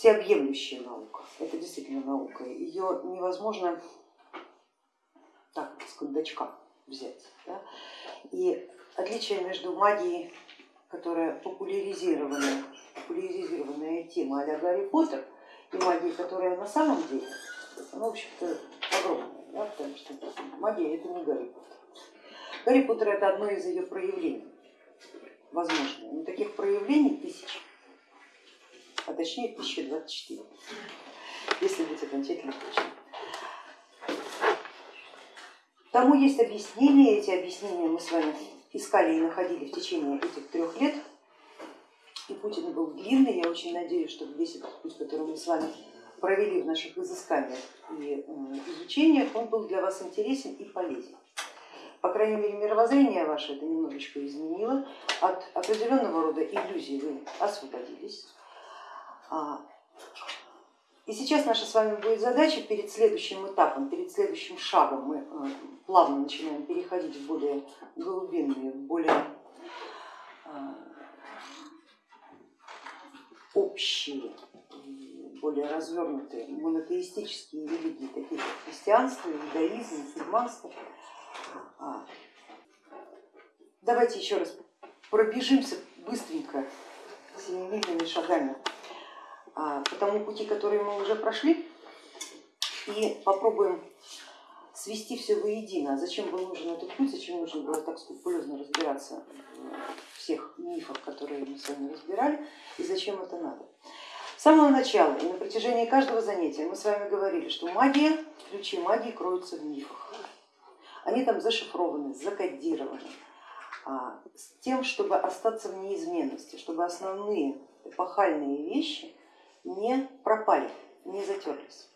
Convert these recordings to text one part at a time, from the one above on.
всеобъемлющая наука, это действительно наука, ее невозможно так, с кондачка взять. Да? И отличие между магией, которая популяризированная, популяризированная тема а Гарри Поттер, и магией, которая на самом деле, она, в общем-то, огромная, да? потому что магия это не Гарри Поттер. Гарри Поттер это одно из ее проявлений, возможно, но таких проявлений тысячи, а точнее 1024, если быть окончательно точным. Тому есть объяснение, эти объяснения мы с вами искали и находили в течение этих трех лет. И Путин был длинный, я очень надеюсь, что весь этот путь, который мы с вами провели в наших изысканиях и изучениях, он был для вас интересен и полезен. По крайней мере, мировоззрение ваше это немножечко изменило, от определенного рода иллюзий вы освободились. А, и сейчас наша с вами будет задача перед следующим этапом, перед следующим шагом мы э, плавно начинаем переходить в более глубинные, более э, общие, более развернутые монотеистические религии, такие как христианство, иудаизм, мусульманство. А, давайте еще раз пробежимся быстренько семимильными шагами а, по тому пути, который мы уже прошли, и попробуем свести все воедино. Зачем был нужен этот путь, зачем нужно было так скрупулезно разбираться в всех мифах, которые мы с вами разбирали, и зачем это надо. С самого начала и на протяжении каждого занятия мы с вами говорили, что магия, ключи магии кроются в мифах. Они там зашифрованы, закодированы, а, с тем, чтобы остаться в неизменности, чтобы основные эпохальные вещи не пропали, не затерлись.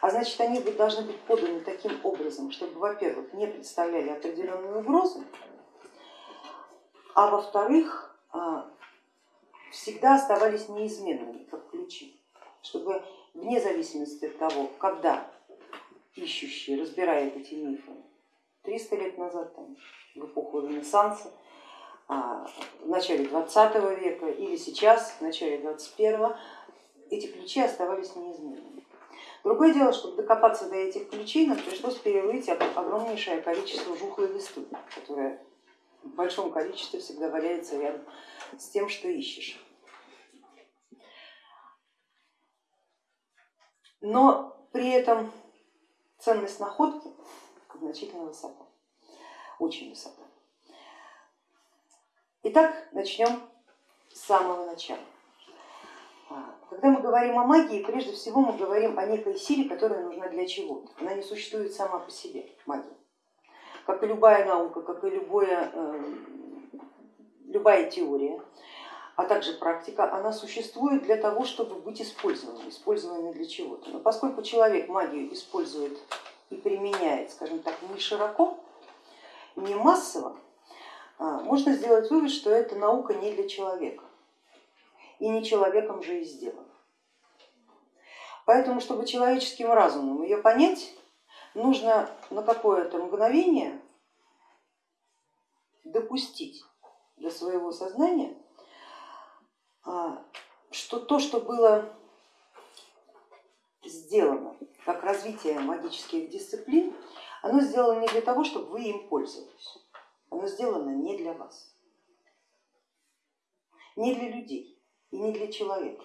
А значит, они должны быть поданы таким образом, чтобы, во-первых, не представляли определенную угрозу, а во-вторых, а, всегда оставались неизменными, как ключи, чтобы вне зависимости от того, когда ищущий разбирает эти мифы, 300 лет назад, там, в эпоху Ренессанса, а, в начале 20 века или сейчас, в начале 21 эти ключи оставались неизменными. Другое дело, чтобы докопаться до этих ключей, нам пришлось перерыть огромнейшее количество жухлой листвы, которая в большом количестве всегда валяется рядом с тем, что ищешь. Но при этом ценность находки значительно высока, очень высока. Итак, начнем с самого начала. Когда мы говорим о магии, прежде всего мы говорим о некой силе, которая нужна для чего-то. Она не существует сама по себе, магия. Как и любая наука, как и любое, э, любая теория, а также практика, она существует для того, чтобы быть использованной, использованной для чего-то. Но поскольку человек магию использует и применяет, скажем так, не широко, не массово, а, можно сделать вывод, что эта наука не для человека и не человеком же и сделано. Поэтому, чтобы человеческим разумом ее понять, нужно на какое-то мгновение допустить для своего сознания, а, что то, что было сделано как развитие магических дисциплин, оно сделано не для того, чтобы вы им пользовались, оно сделано не для вас, не для людей и не для человека.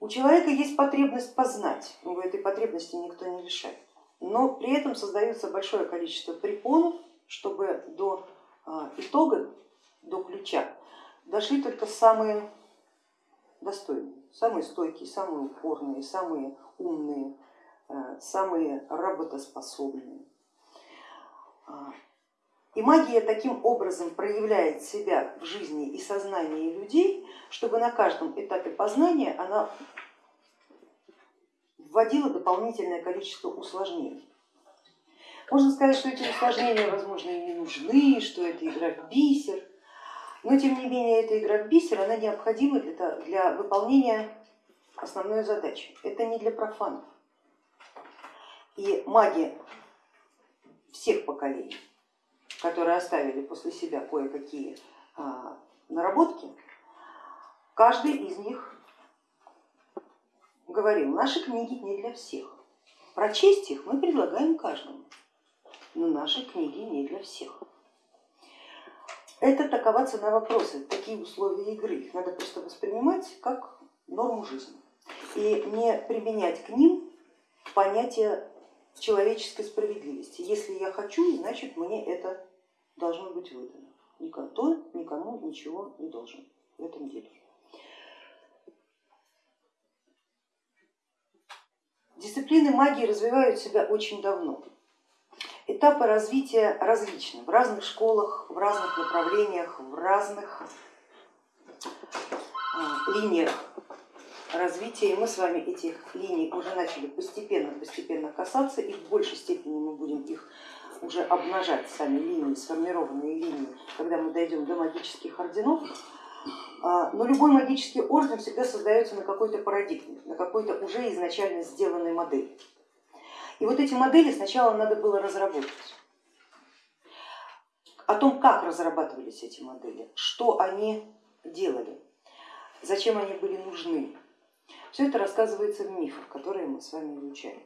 У человека есть потребность познать, его этой потребности никто не лишает, но при этом создается большое количество препонов, чтобы до а, итога, до ключа дошли только самые достойные, самые стойкие, самые упорные, самые умные, а, самые работоспособные. И магия таким образом проявляет себя в жизни и сознании людей, чтобы на каждом этапе познания она вводила дополнительное количество усложнений. Можно сказать, что эти усложнения, возможно, и не нужны, что это игра в бисер, но тем не менее эта игра в бисер, она необходима для, для выполнения основной задачи. Это не для профанов. И маги всех поколений которые оставили после себя кое-какие а, наработки, каждый из них говорил, наши книги не для всех. Прочесть их мы предлагаем каждому, но наши книги не для всех. Это такова цена вопроса, такие условия игры. Их надо просто воспринимать как норму жизни и не применять к ним понятие человеческой справедливости. Если я хочу, значит мне это должно быть выдано. Никто никому ничего не должен в этом деле. Дисциплины магии развивают себя очень давно. Этапы развития различны в разных школах, в разных направлениях, в разных а, линиях развития. И мы с вами этих линий уже начали постепенно-постепенно касаться, и в большей степени мы будем их уже обнажать сами линии, сформированные линии, когда мы дойдем до магических орденов. А, но любой магический орден всегда создается на какой-то парадигме, на какой-то уже изначально сделанной модели. И вот эти модели сначала надо было разработать. О том, как разрабатывались эти модели, что они делали, зачем они были нужны. Все это рассказывается в мифах, которые мы с вами изучаем.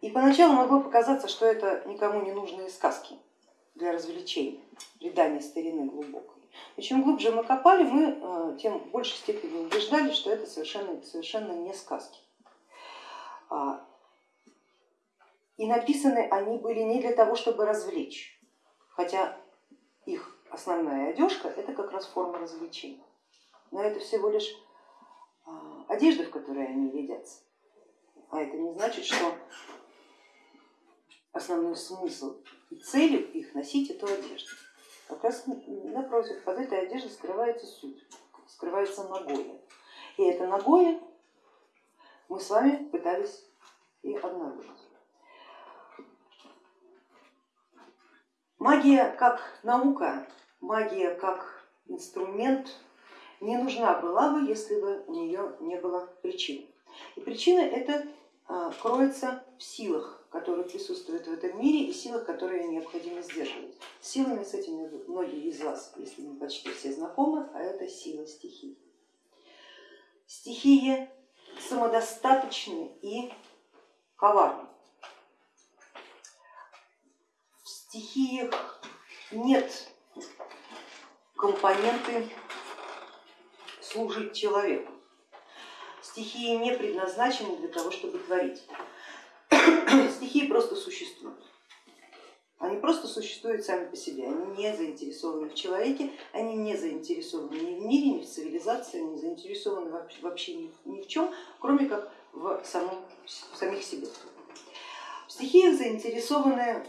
И поначалу могло показаться, что это никому не нужные сказки для развлечения, предания старины глубокой. И чем глубже мы копали, мы э, тем в большей степени убеждались, что это совершенно, совершенно не сказки. А, и написаны они были не для того, чтобы развлечь, хотя их основная одежка это как раз форма развлечения. Но это всего лишь а, одежда, в которой они едятся. А это не значит, что основной смысл и целью их носить эту одежду. Как раз напротив, под этой одеждой скрывается суть, скрывается ногое. И это ногое мы с вами пытались и обнаружить. Магия как наука, магия как инструмент не нужна была бы, если бы у нее не было причин. И причина это а, кроется в силах, которые присутствуют в этом мире и силах, которые необходимо сдерживать. Силами с этими многие из вас, если не почти все знакомы, а это сила стихий. Стихии самодостаточны и коварны. В стихиях нет компоненты служить человеку. Стихии не предназначены для того, чтобы творить. Стихии просто существуют. Они просто существуют сами по себе, они не заинтересованы в человеке, они не заинтересованы ни в мире, ни в цивилизации, не заинтересованы вообще ни в чем, кроме как в, самом, в самих себе. В стихиях заинтересованы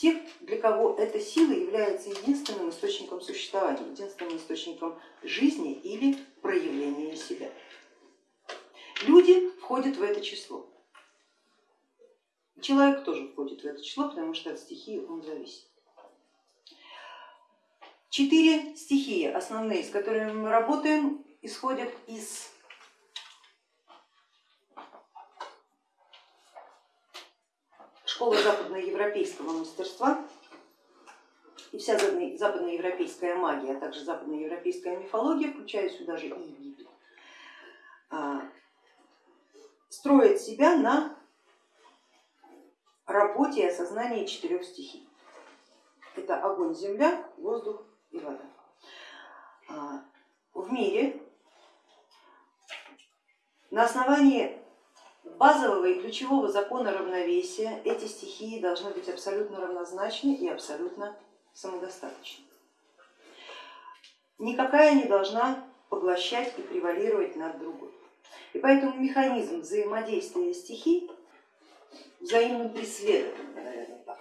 те, для кого эта сила является единственным источником существования, единственным источником жизни или проявления себя. Люди входят в это число. Человек тоже входит в это число, потому что от стихии он зависит. Четыре стихии основные, с которыми мы работаем, исходят из школы западноевропейского мастерства и вся западноевропейская магия, а также западноевропейская мифология, включая сюда же и Египет, а, строит себя на работе и осознании четырех стихий. Это огонь, земля, воздух и вода. А, в мире на основании базового и ключевого закона равновесия эти стихии должны быть абсолютно равнозначны и абсолютно самодостаточны. Никакая не должна поглощать и превалировать над другой. И поэтому механизм взаимодействия стихий взаимным преследованием, наверное, так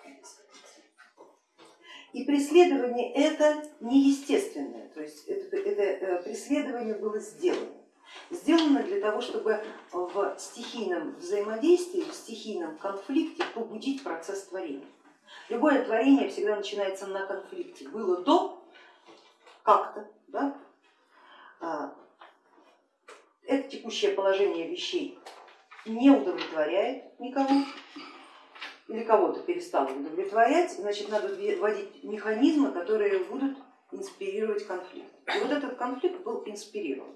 И преследование это неестественное, то есть это, это э, преследование было сделано. Сделано для того, чтобы в стихийном взаимодействии, в стихийном конфликте побудить процесс творения. Любое творение всегда начинается на конфликте. Было до как-то, да? А, это текущее положение вещей не удовлетворяет никого или кого-то перестало удовлетворять, значит надо вводить механизмы, которые будут инспирировать конфликт. И вот этот конфликт был инспирирован.